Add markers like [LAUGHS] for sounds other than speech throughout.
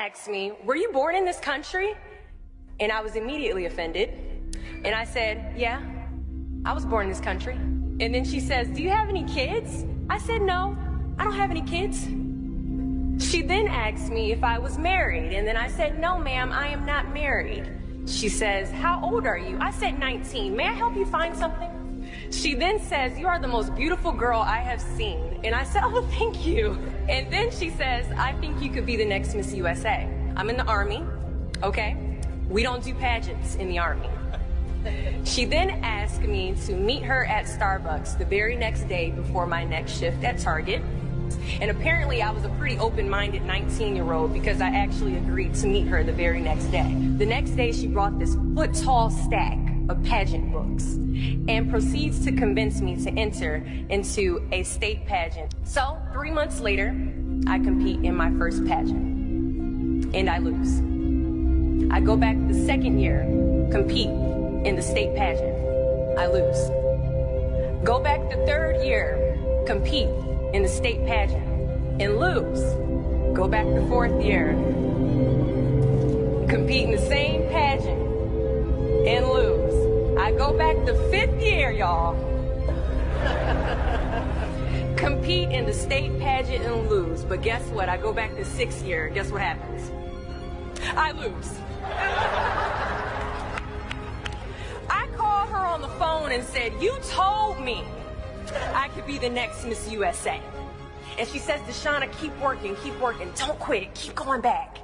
asked me, Were you born in this country? And I was immediately offended. And I said, Yeah, I was born in this country. And then she says, Do you have any kids? I said, No, I don't have any kids. She then asked me if I was married. And then I said, No, ma'am, I am not married. She says, How old are you? I said, 19. May I help you find something? She then says, You are the most beautiful girl I have seen. And I said, Oh, thank you. And then she says, I think you could be the next Miss USA. I'm in the Army, okay? We don't do pageants in the Army. She then asked me to meet her at Starbucks the very next day before my next shift at Target. And apparently I was a pretty open-minded 19-year-old because I actually agreed to meet her the very next day. The next day she brought this foot-tall stack of pageant books and proceeds to convince me to enter into a state pageant. So three months later, I compete in my first pageant and I lose. I go back the second year, compete in the state pageant. I lose. Go back the third year, compete in the state pageant and lose. Go back the fourth year, compete in the same pageant and lose. Go back the fifth year, y'all. [LAUGHS] compete in the state pageant and lose. But guess what? I go back the sixth year. Guess what happens? I lose. [LAUGHS] I called her on the phone and said, You told me I could be the next Miss USA. And she says, Deshauna, keep working, keep working, don't quit, keep going back.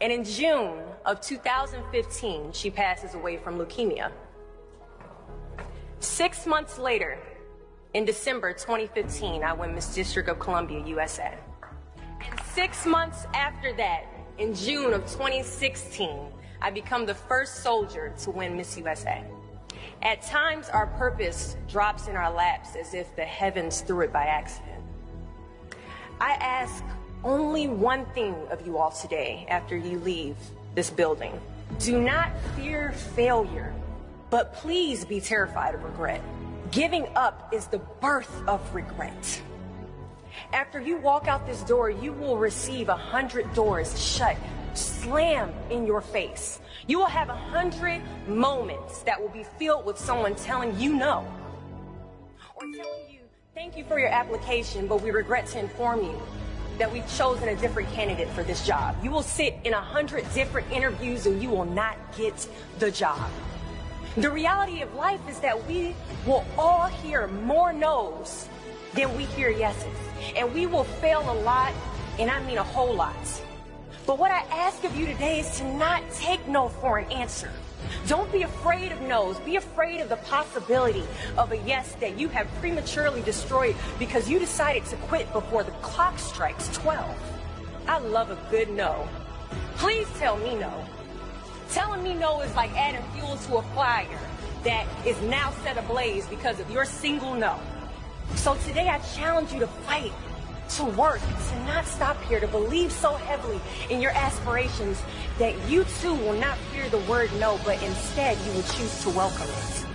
And in June of 2015, she passes away from leukemia. Six months later, in December 2015, I win Miss District of Columbia, USA. And six months after that, in June of 2016, I become the first soldier to win Miss USA. At times, our purpose drops in our laps as if the heavens threw it by accident. I ask only one thing of you all today after you leave this building. Do not fear failure, but please be terrified of regret. Giving up is the birth of regret. After you walk out this door, you will receive a hundred doors shut, slam in your face. You will have a hundred moments that will be filled with someone telling you no. Or telling you, thank you for your application, but we regret to inform you that we've chosen a different candidate for this job. You will sit in a hundred different interviews and you will not get the job. The reality of life is that we will all hear more no's than we hear yeses. And we will fail a lot, and I mean a whole lot. But what I ask of you today is to not take no for an answer. Don't be afraid of no's. Be afraid of the possibility of a yes that you have prematurely destroyed because you decided to quit before the clock strikes 12. I love a good no. Please tell me no. Telling me no is like adding fuel to a fire that is now set ablaze because of your single no. So today I challenge you to fight, to work, to not stop here, to believe so heavily in your aspirations that you too will not fear the word no, but instead you will choose to welcome it.